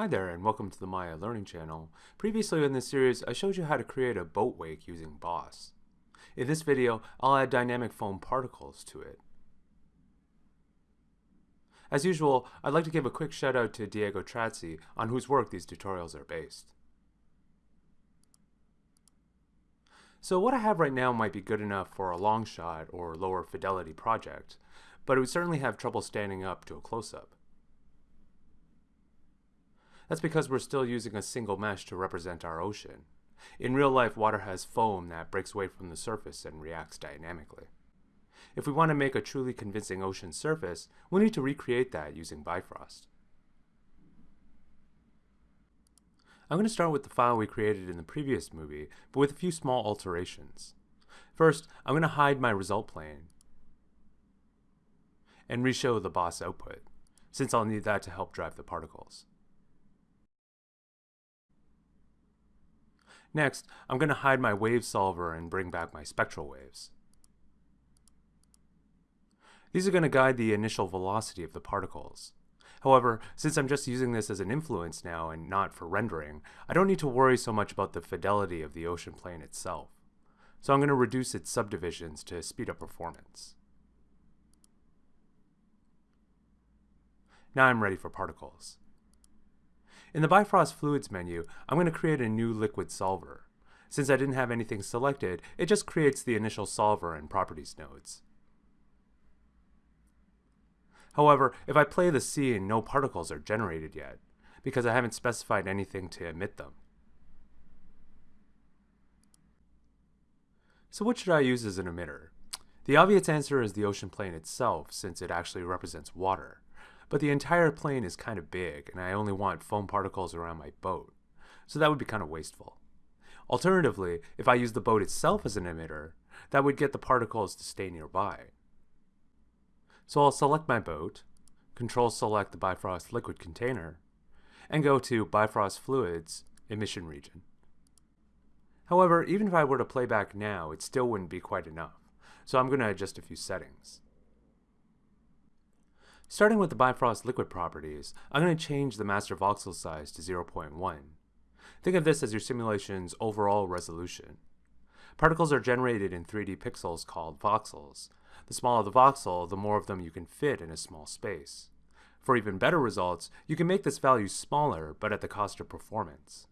Hi there and welcome to the Maya Learning Channel. Previously in this series I showed you how to create a boat wake using Boss. In this video I'll add dynamic foam particles to it. As usual, I'd like to give a quick shout out to Diego Trazzi on whose work these tutorials are based. So what I have right now might be good enough for a long shot or lower fidelity project, but it would certainly have trouble standing up to a close-up. That's because we're still using a single mesh to represent our ocean. In real life, water has foam that breaks away from the surface and reacts dynamically. If we want to make a truly convincing ocean surface, we'll need to recreate that using Bifrost. I'm going to start with the file we created in the previous movie, but with a few small alterations. First, I'm going to hide my result plane and reshow the boss output, since I'll need that to help drive the particles. Next, I'm going to hide my wave solver and bring back my spectral waves. These are going to guide the initial velocity of the particles. However, since I'm just using this as an influence now and not for rendering, I don't need to worry so much about the fidelity of the ocean plane itself. So I'm going to reduce its subdivisions to speed up performance. Now I'm ready for particles. In the Bifrost Fluids menu, I'm going to create a new liquid solver. Since I didn't have anything selected, it just creates the initial solver and properties nodes. However, if I play the scene, no particles are generated yet, because I haven't specified anything to emit them. So what should I use as an emitter? The obvious answer is the ocean plane itself, since it actually represents water but the entire plane is kind of big and I only want foam particles around my boat. So that would be kind of wasteful. Alternatively, if I use the boat itself as an emitter, that would get the particles to stay nearby. So I'll select my boat, control select the Bifrost liquid container, and go to Bifrost Fluids emission region. However, even if I were to play back now, it still wouldn't be quite enough. So I'm going to adjust a few settings. Starting with the Bifrost liquid properties, I'm going to change the master voxel size to 0.1. Think of this as your simulation's overall resolution. Particles are generated in 3D pixels called voxels. The smaller the voxel, the more of them you can fit in a small space. For even better results, you can make this value smaller, but at the cost of performance.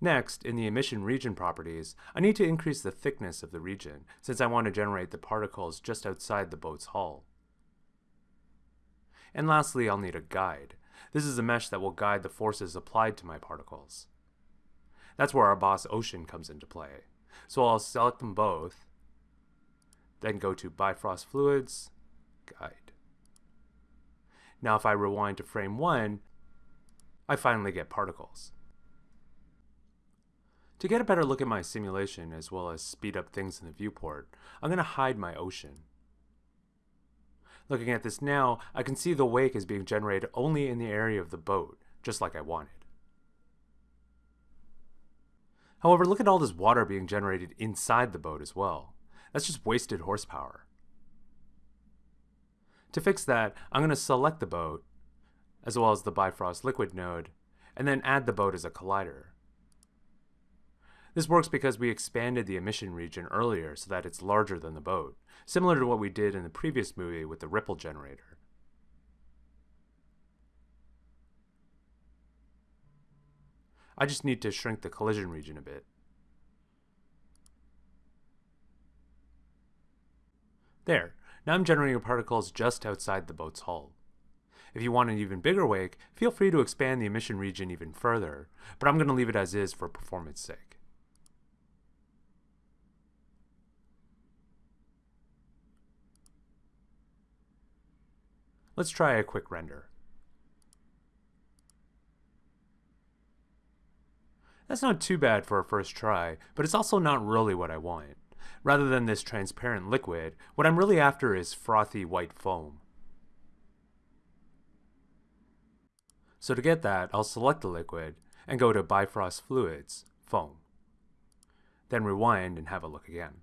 Next, in the emission region properties, I need to increase the thickness of the region, since I want to generate the particles just outside the boat's hull. And lastly, I'll need a guide. This is a mesh that will guide the forces applied to my particles. That's where our boss ocean comes into play. So I'll select them both, then go to Bifrost Fluids, Guide. Now if I rewind to frame 1, I finally get particles. To get a better look at my simulation as well as speed up things in the viewport, I'm going to hide my ocean. Looking at this now, I can see the wake is being generated only in the area of the boat, just like I wanted. However, look at all this water being generated inside the boat as well. That's just wasted horsepower. To fix that, I'm going to select the boat, as well as the Bifrost liquid node, and then add the boat as a collider. This works because we expanded the emission region earlier so that it's larger than the boat, similar to what we did in the previous movie with the ripple generator. I just need to shrink the collision region a bit. There, now I'm generating particles just outside the boat's hull. If you want an even bigger wake, feel free to expand the emission region even further, but I'm going to leave it as is for performance sake. Let's try a quick render. That's not too bad for a first try, but it's also not really what I want. Rather than this transparent liquid, what I'm really after is frothy white foam. So to get that, I'll select the liquid and go to Bifrost Fluids, Foam. Then rewind and have a look again.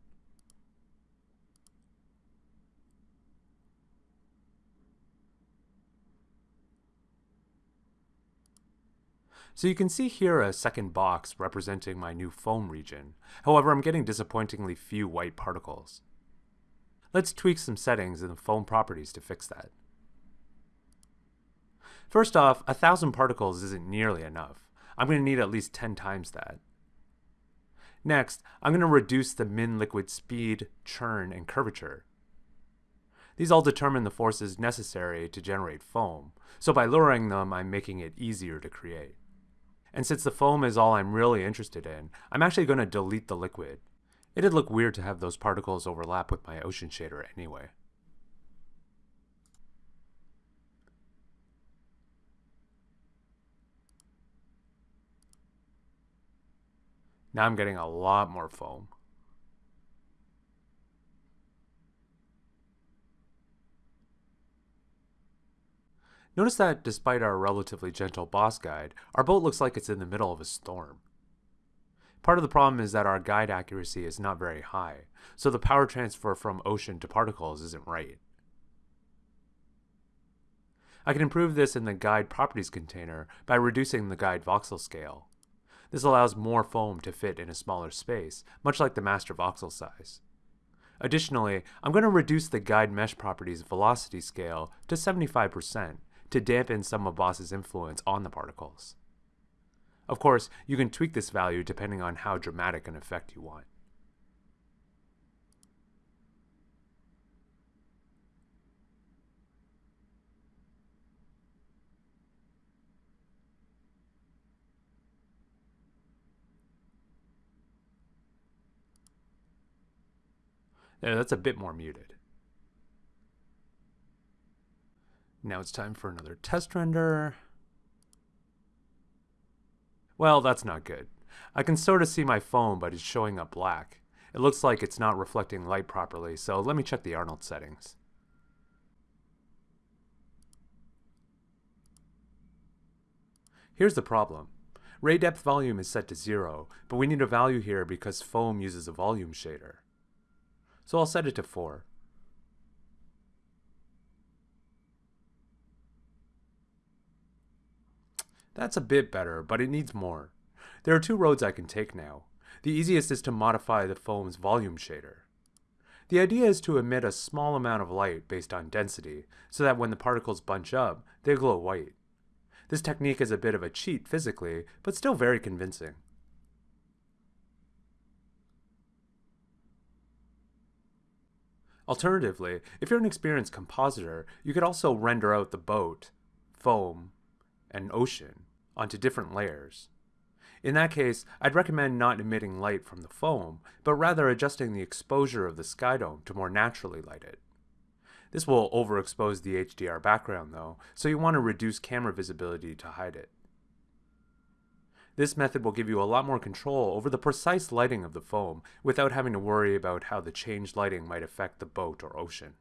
So you can see here a second box representing my new foam region. However, I'm getting disappointingly few white particles. Let's tweak some settings in the foam properties to fix that. First off, a thousand particles isn't nearly enough. I'm going to need at least 10 times that. Next, I'm going to reduce the min liquid speed, churn, and curvature. These all determine the forces necessary to generate foam, so by lowering them, I'm making it easier to create. And since the foam is all I'm really interested in, I'm actually going to delete the liquid. It'd look weird to have those particles overlap with my ocean shader anyway. Now I'm getting a lot more foam. Notice that despite our relatively gentle boss guide, our boat looks like it's in the middle of a storm. Part of the problem is that our guide accuracy is not very high, so the power transfer from ocean to particles isn't right. I can improve this in the guide properties container by reducing the guide voxel scale. This allows more foam to fit in a smaller space, much like the master voxel size. Additionally, I'm going to reduce the guide mesh properties velocity scale to 75% to dampen some of Boss's influence on the particles. Of course, you can tweak this value depending on how dramatic an effect you want. Yeah, that's a bit more muted. Now it's time for another test render. Well, that's not good. I can sort of see my foam, but it's showing up black. It looks like it's not reflecting light properly, so let me check the Arnold settings. Here's the problem. Ray depth volume is set to zero, but we need a value here because foam uses a volume shader. So I'll set it to 4. That's a bit better, but it needs more. There are two roads I can take now. The easiest is to modify the foam's volume shader. The idea is to emit a small amount of light based on density, so that when the particles bunch up, they glow white. This technique is a bit of a cheat physically, but still very convincing. Alternatively, if you're an experienced compositor, you could also render out the boat, foam, and ocean onto different layers. In that case, I'd recommend not emitting light from the foam, but rather adjusting the exposure of the sky dome to more naturally light it. This will overexpose the HDR background though, so you want to reduce camera visibility to hide it. This method will give you a lot more control over the precise lighting of the foam without having to worry about how the changed lighting might affect the boat or ocean.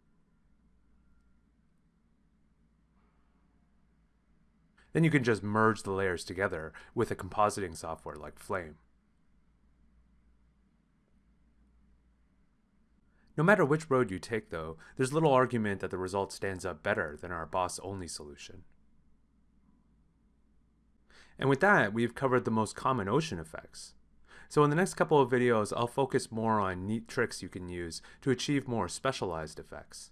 Then you can just merge the layers together with a compositing software like Flame. No matter which road you take though, there's little argument that the result stands up better than our boss-only solution. And with that, we've covered the most common ocean effects. So in the next couple of videos, I'll focus more on neat tricks you can use to achieve more specialized effects.